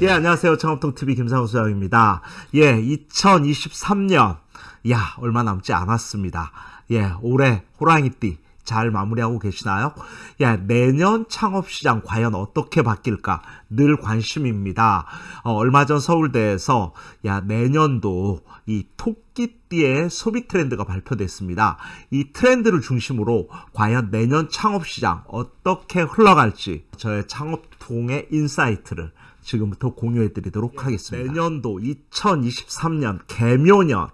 예, 안녕하세요. 창업통TV 김상훈 소장입니다. 예, 2023년. 야, 얼마 남지 않았습니다. 예, 올해 호랑이띠 잘 마무리하고 계시나요? 야, 내년 창업시장 과연 어떻게 바뀔까? 늘 관심입니다. 어, 얼마 전 서울대에서 야, 내년도 이 토끼띠의 소비 트렌드가 발표됐습니다. 이 트렌드를 중심으로 과연 내년 창업시장 어떻게 흘러갈지 저의 창업통의 insight를 지금부터 공유해 드리도록 하겠습니다. 내년도 2023년 개묘년.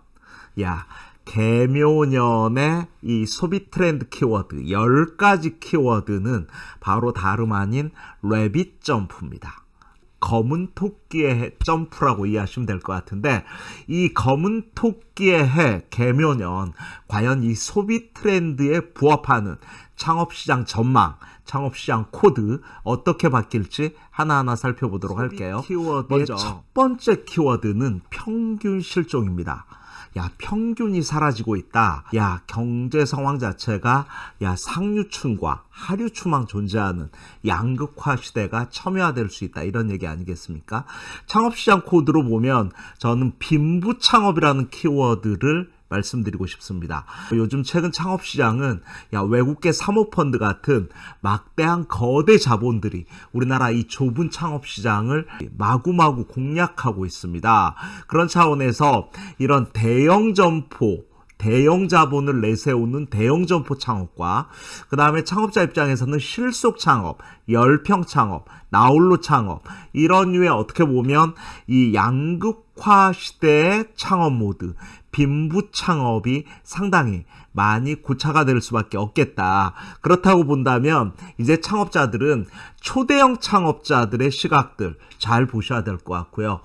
야, 개묘년의 이 소비 트렌드 키워드 10가지 키워드는 바로 다름 아닌 래빗 점프입니다. 검은 토끼의 해 점프라고 이해하시면 될 것 같은데 이 검은 토끼의 해 개묘년 과연 이 소비 트렌드에 부합하는 창업시장 전망, 창업 시장 코드 어떻게 바뀔지 하나하나 살펴보도록 할게요. 키워드의 먼저 첫 번째 키워드는 평균 실종입니다. 야 평균이 사라지고 있다. 야 경제 상황 자체가 야 상류층과 하류층만 존재하는 양극화 시대가 첨예화될 수 있다. 이런 얘기 아니겠습니까? 창업시장 코드로 보면 저는 빈부 창업이라는 키워드를 말씀드리고 싶습니다. 요즘 최근 창업시장은 야 외국계 사모펀드 같은 막대한 거대 자본들이 우리나라 이 좁은 창업시장을 마구마구 공략하고 있습니다. 그런 차원에서 이런 대형 점포 대형 자본을 내세우는 대형 점포 창업과 그 다음에 창업자 입장에서는 실속 창업, 열평 창업, 나홀로 창업 이런 류의 어떻게 보면 이 양극화 시대의 창업 모드 빈부 창업이 상당히 많이 고착화 될 수밖에 없겠다. 그렇다고 본다면 이제 창업자들은 초대형 창업자들의 시각들 잘 보셔야 될 것 같고요.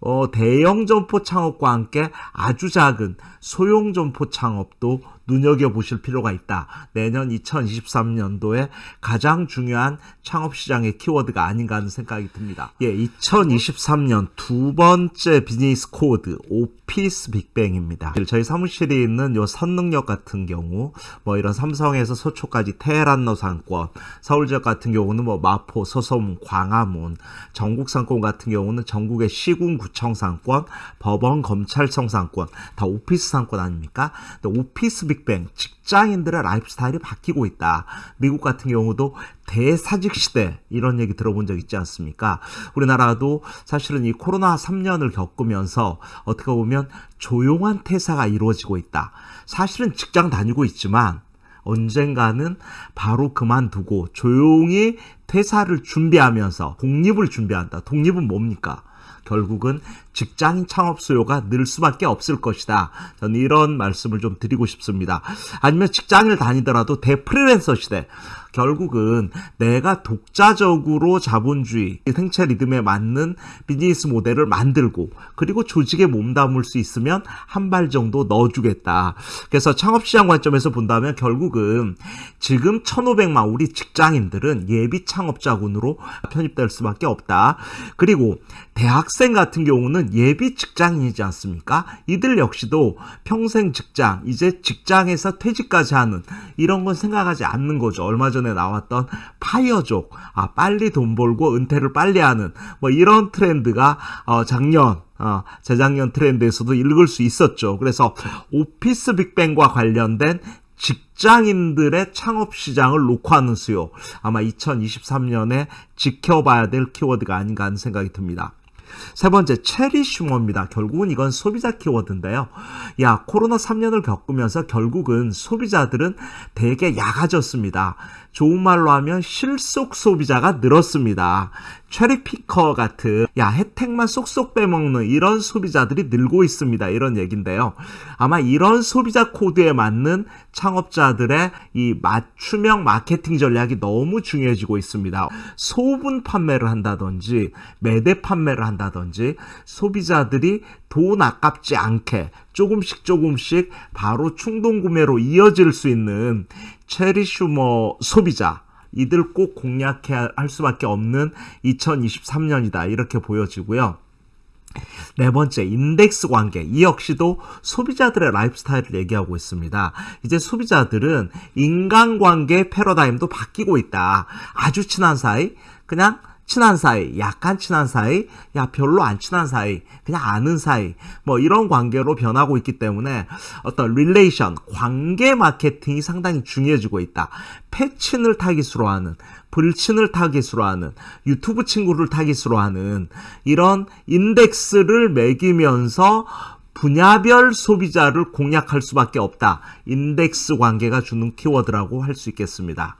어, 대형 점포 창업과 함께 아주 작은 소형 점포 창업도 눈여겨보실 필요가 있다. 내년 2023년도에 가장 중요한 창업시장의 키워드가 아닌가 하는 생각이 듭니다. 예, 2023년 두 번째 비즈니스 코드 오피스 빅뱅입니다. 저희 사무실에 있는 요 선릉역 같은 경우 뭐 이런 삼성에서 서초까지 테헤란로 상권, 서울 지역 같은 경우는 뭐 마포, 서소문, 광화문, 전국 상권 같은 경우는 전국의 시군 구청 상권, 법원, 검찰청 상권 다 오피스 상권 아닙니까? 오피스 빅뱅 직장인들의 라이프 스타일이 바뀌고 있다. 미국 같은 경우도 대사직 시대 이런 얘기 들어본 적 있지 않습니까? 우리나라도 사실은 이 코로나 3년을 겪으면서 어떻게 보면 조용한 퇴사가 이루어지고 있다. 사실은 직장 다니고 있지만 언젠가는 바로 그만두고 조용히 퇴사를 준비하면서 독립을 준비한다. 독립은 뭡니까? 결국은 직장인 창업 수요가 늘 수밖에 없을 것이다. 저는 이런 말씀을 좀 드리고 싶습니다. 아니면 직장을 다니더라도 대프리랜서 시대. 결국은 내가 독자적으로 자본주의 생체 리듬에 맞는 비즈니스 모델을 만들고 그리고 조직에 몸담을 수 있으면 한 발 정도 넣어주겠다. 그래서 창업시장 관점에서 본다면 결국은 지금 1,500만 우리 직장인들은 예비 창업자군으로 편입될 수밖에 없다. 그리고 대학생 같은 경우는 예비 직장인이지 않습니까? 이들 역시도 평생 직장, 이제 직장에서 퇴직까지 하는 이런 건 생각하지 않는 거죠. 얼마 전에 나왔던 파이어족, 아, 빨리 돈 벌고 은퇴를 빨리 하는 뭐 이런 트렌드가 어, 작년 어, 재작년 트렌드에서도 읽을 수 있었죠. 그래서 오피스 빅뱅과 관련된 직장인들의 창업 시장을 놓고 하는 수요. 아마 2023년에 지켜봐야 될 키워드가 아닌가 하는 생각이 듭니다. 세 번째, 체리 슈머입니다. 결국은 이건 소비자 키워드인데요. 야, 코로나 3년을 겪으면서 결국은 소비자들은 되게 약아졌습니다. 좋은 말로 하면 실속 소비자가 늘었습니다. 체리피커 같은 야 혜택만 쏙쏙 빼먹는 이런 소비자들이 늘고 있습니다. 이런 얘긴데요. 아마 이런 소비자 코드에 맞는 창업자들의 이 맞춤형 마케팅 전략이 너무 중요해지고 있습니다. 소분 판매를 한다든지 매대 판매를 한다든지 소비자들이 돈 아깝지 않게 조금씩 조금씩 바로 충동 구매로 이어질 수 있는 체리 슈머 소비자 이들 꼭 공략해야 할 수밖에 없는 2023년이다 이렇게 보여지고요. 네 번째, 인덱스 관계. 이 역시도 소비자들의 라이프 스타일을 얘기하고 있습니다. 이제 소비자들은 인간관계 패러다임도 바뀌고 있다. 아주 친한 사이, 그냥 친한 사이, 약간 친한 사이, 야, 별로 안 친한 사이, 그냥 아는 사이, 뭐 이런 관계로 변하고 있기 때문에 어떤 relation, 관계 마케팅이 상당히 중요해지고 있다. 페친을 타깃으로 하는, 블친을 타깃으로 하는, 유튜브 친구를 타깃으로 하는 이런 인덱스를 매기면서 분야별 소비자를 공략할 수밖에 없다. 인덱스 관계가 주는 키워드라고 할 수 있겠습니다.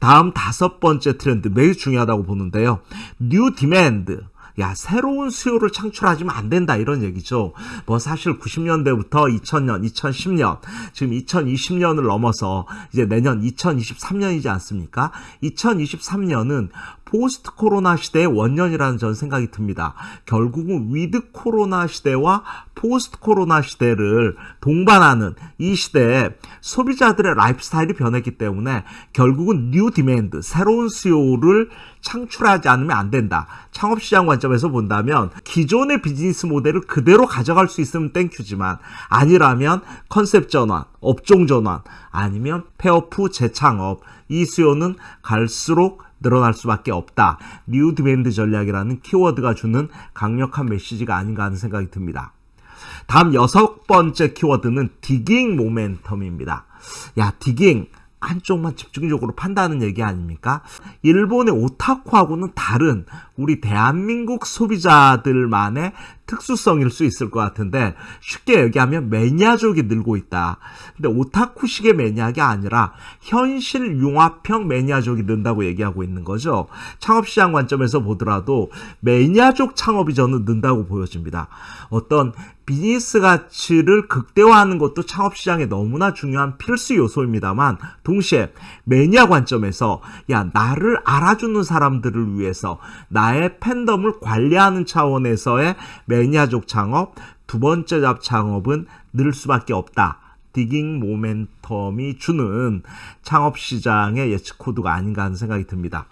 다음 다섯 번째 트렌드 매우 중요하다고 보는데요. new demand. 야, 새로운 수요를 창출하지 않으면 안 된다. 이런 얘기죠. 뭐 사실 90년대부터 2000년, 2010년, 지금 2020년을 넘어서 이제 내년 2023년이지 않습니까? 2023년은 포스트 코로나 시대의 원년이라는 전 생각이 듭니다. 결국은 위드 코로나 시대와 포스트 코로나 시대를 동반하는 이 시대에 소비자들의 라이프 스타일이 변했기 때문에 결국은 new demand, 새로운 수요를 창출하지 않으면 안 된다. 창업시장 관점에서 본다면 기존의 비즈니스 모델을 그대로 가져갈 수 있으면 thank you지만 아니라면 컨셉 전환, 업종 전환, 아니면 폐업 후 재창업 이 수요는 갈수록 늘어날 수밖에 없다. new demand 전략이라는 키워드가 주는 강력한 메시지가 아닌가 하는 생각이 듭니다. 다음 여섯 번째 키워드는 digging 모멘텀입니다. 야, digging. 한쪽만 집중적으로 판다는 얘기 아닙니까? 일본의 오타쿠하고는 다른 우리 대한민국 소비자들만의 특수성일 수 있을 것 같은데 쉽게 얘기하면 매니아족이 늘고 있다. 근데 오타쿠식의 매니아가 아니라 현실 융합형 매니아족이 는다고 얘기하고 있는 거죠. 창업시장 관점에서 보더라도 매니아족 창업이 저는 는다고 보여집니다. 어떤 비즈니스 가치를 극대화하는 것도 창업시장에 너무나 중요한 필수 요소입니다만 동시에 매니아 관점에서 야 나를 알아주는 사람들을 위해서 나의 팬덤을 관리하는 차원에서의 매 니아족 창업 두 번째 잡 창업은 늘 수밖에 없다. 디깅 모멘텀이 주는 창업 시장의 예측 코드가 아닌가 하는 생각이 듭니다.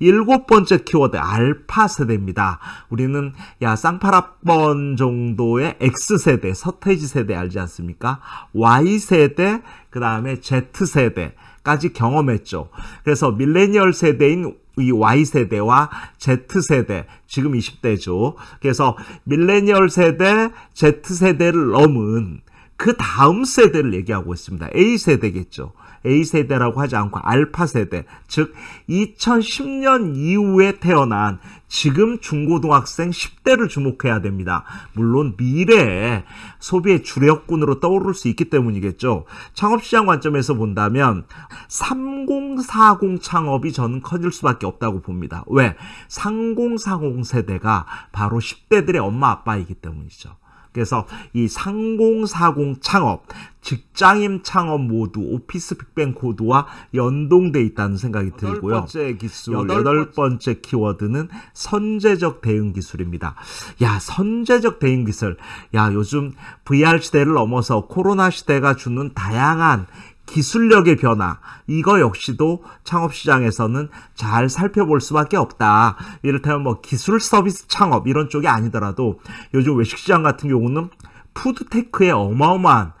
일곱 번째 키워드 알파 세대입니다. 우리는 야 쌍파라번 정도의 X 세대, 서태지 세대 알지 않습니까? Y 세대, 그 다음에 Z 세대까지 경험했죠. 그래서 밀레니얼 세대인 이 Y세대와 Z세대, 지금 20대죠. 그래서 밀레니얼 세대, Z세대를 넘은 그 다음 세대를 얘기하고 있습니다. A세대겠죠. A세대라고 하지 않고 알파세대, 즉 2010년 이후에 태어난 지금 중고등학생 10대를 주목해야 됩니다. 물론 미래에 소비의 주력군으로 떠오를 수 있기 때문이겠죠. 창업시장 관점에서 본다면 3040 창업이 저는 커질 수밖에 없다고 봅니다. 왜? 3040 세대가 바로 10대들의 엄마 아빠이기 때문이죠. 그래서 이 3040 창업, 직장인 창업 모두 오피스 빅뱅 코드와 연동돼 있다는 생각이 들고요. 여덟 번째 기술, 여덟 번째 키워드는 선제적 대응 기술입니다. 야, 선제적 대응 기술. 야, 요즘 VR 시대를 넘어서 코로나 시대가 주는 다양한 기술력의 변화 이거 역시도 창업 시장에서는 잘 살펴볼 수밖에 없다. 이를테면 뭐 기술 서비스 창업 이런 쪽이 아니더라도 요즘 외식 시장 같은 경우는 푸드테크의 어마어마한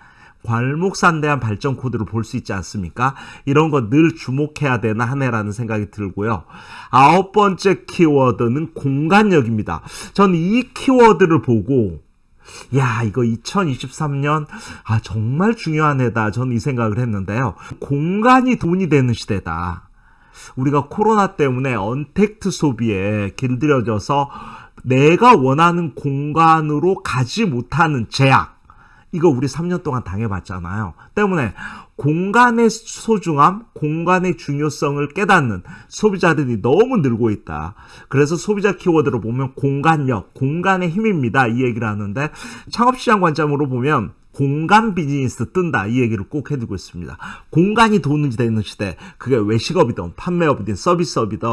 괄목산 대한 발전 코드를 볼 수 있지 않습니까? 이런 거 늘 주목해야 되나 하네라는 생각이 들고요. 아홉 번째 키워드는 공간력입니다. 저는 이 키워드를 보고 야, 이거 2023년, 아, 정말 중요한 해다. 저는 이 생각을 했는데요. 공간이 돈이 되는 시대다. 우리가 코로나 때문에 언택트 소비에 길들여져서 내가 원하는 공간으로 가지 못하는 제약. 이거 우리 3년 동안 당해봤잖아요. 때문에 공간의 소중함, 공간의 중요성을 깨닫는 소비자들이 너무 늘고 있다. 그래서 소비자 키워드로 보면 공간력, 공간의 힘입니다. 이 얘기를 하는데 창업시장 관점으로 보면 공간 비즈니스 뜬다 이 얘기를 꼭 해두고 있습니다. 공간이 돈이 되는 시대 그게 외식업이든 판매업이든 서비스업이든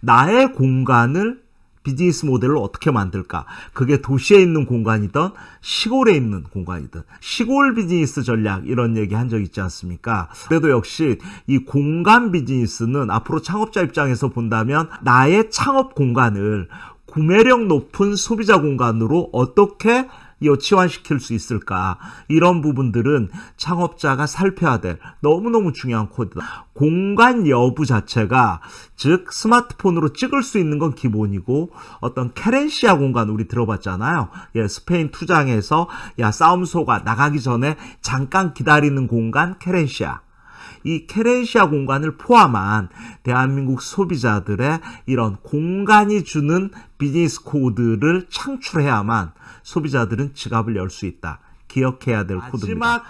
나의 공간을 비즈니스 모델을 어떻게 만들까? 그게 도시에 있는 공간이든 시골에 있는 공간이든 시골 비즈니스 전략 이런 얘기 한 적 있지 않습니까? 그래도 역시 이 공간 비즈니스는 앞으로 창업자 입장에서 본다면 나의 창업 공간을 구매력 높은 소비자 공간으로 어떻게 이 치환시킬 수 있을까? 이런 부분들은 창업자가 살펴야 될 너무너무 중요한 코드다. 공간 여부 자체가 즉 스마트폰으로 찍을 수 있는 건 기본이고 어떤 querencia 공간 우리 들어봤잖아요. 예, 스페인 투우장에서 야 싸움소가 나가기 전에 잠깐 기다리는 공간 querencia. 이 querencia 공간을 포함한 대한민국 소비자들의 이런 공간이 주는 비즈니스 코드를 창출해야만 소비자들은 지갑을 열 수 있다. 기억해야 될 코드입니다.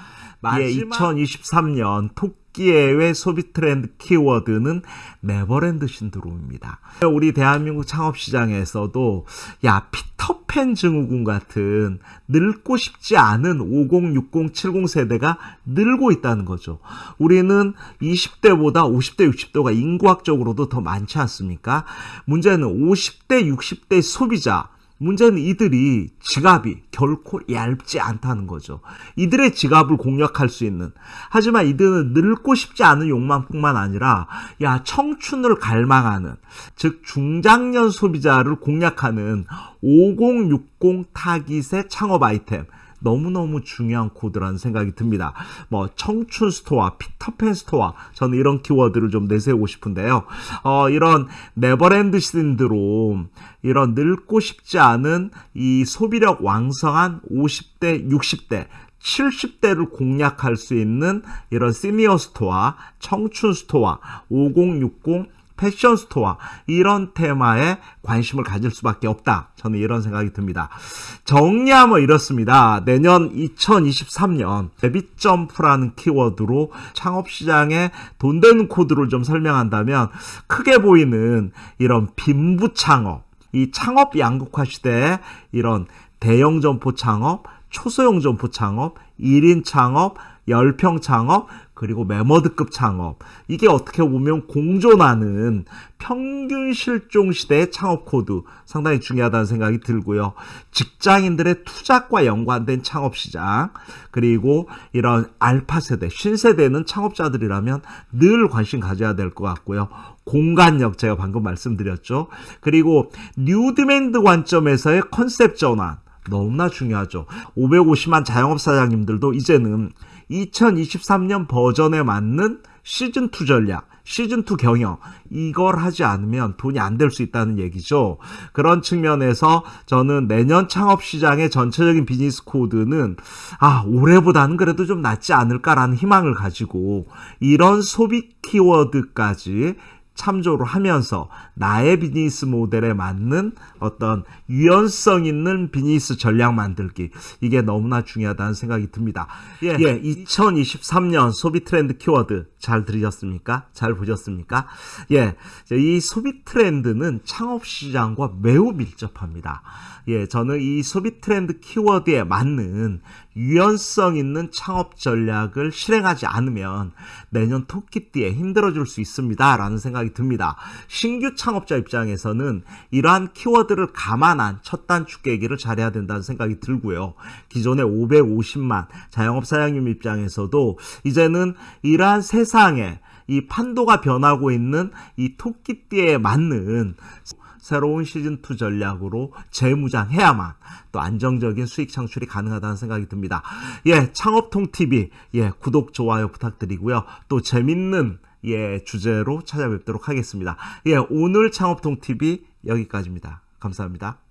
예, 2023년 토끼해의 소비 트렌드 키워드는 네버랜드 신드롬입니다. 우리 대한민국 창업 시장에서도 야 피터팬 증후군 같은 늙고 싶지 않은 50, 60, 70 세대가 늘고 있다는 거죠. 우리는 20대보다 50대, 60대가 인구학적으로도 더 많지 않습니까? 문제는 50대, 60대 소비자 문제는 이들이 지갑이 결코 얇지 않다는 거죠. 이들의 지갑을 공략할 수 있는 하지만 이들은 늙고 싶지 않은 욕망뿐만 아니라 야 청춘을 갈망하는 즉 중장년 소비자를 공략하는 5060 타깃의 창업 아이템 너무너무 중요한 코드라는 생각이 듭니다. 뭐 청춘 스토어, 피터팬 스토어 저는 이런 키워드를 좀 내세우고 싶은데요. 어, 이런 네버랜드 신드롬 이런 늙고 싶지 않은 이 소비력 왕성한 50대, 60대 70대를 공략할 수 있는 이런 시니어 스토어, 청춘 스토어, 5060 패션 스토어 이런 테마에 관심을 가질 수밖에 없다. 저는 이런 생각이 듭니다. 정리하면 이렇습니다. 내년 2023년 rabbit jump라는 키워드로 창업 시장에 돈 되는 코드를 좀 설명한다면 크게 보이는 이런 빈부 창업, 이 창업 양극화 시대에 이런 대형 점포 창업, 초소형 점포 창업, 1인 창업, 열평 창업, 그리고 매머드급 창업 이게 어떻게 보면 공존하는 평균 실종 시대의 창업 코드 상당히 중요하다는 생각이 들고요. 직장인들의 투잡과 연관된 창업 시장 그리고 이런 알파 세대 신세대는 창업자들이라면 늘 관심 가져야 될 것 같고요. 공간력 제가 방금 말씀드렸죠. 그리고 new demand 관점에서의 컨셉 전환 너무나 중요하죠. 550만 자영업 사장님들도 이제는 2023년 버전에 맞는 시즌2 전략, 시즌2 경영, 이걸 하지 않으면 돈이 안 될 수 있다는 얘기죠. 그런 측면에서 저는 내년 창업 시장의 전체적인 비즈니스 코드는, 아, 올해보다는 그래도 좀 낫지 않을까라는 희망을 가지고, 이런 소비 키워드까지 참조를 하면서 나의 비즈니스 모델에 맞는 어떤 유연성 있는 비즈니스 전략 만들기 이게 너무나 중요하다는 생각이 듭니다. 예, 예 2023년 소비 트렌드 키워드 잘 들으셨습니까? 잘 보셨습니까? 예, 이 소비 트렌드는 창업 시장과 매우 밀접합니다. 예, 저는 이 소비 트렌드 키워드에 맞는 유연성 있는 창업 전략을 실행하지 않으면 내년 토끼띠에 힘들어질 수 있습니다. 라는 생각이 듭니다. 신규 창업자 입장에서는 이러한 키워드를 감안한 첫 단축 계기를 잘해야 된다는 생각이 들고요. 기존의 550만 자영업 사장님 입장에서도 이제는 이러한 세상에 이 판도가 변하고 있는 이 토끼띠에 맞는 새로운 시즌2 전략으로 재무장해야만 또 안정적인 수익 창출이 가능하다는 생각이 듭니다. 예, 창업통TV, 예, 구독, 좋아요 부탁드리고요. 또 재밌는 예, 주제로 찾아뵙도록 하겠습니다. 예, 오늘 창업통TV 여기까지입니다. 감사합니다.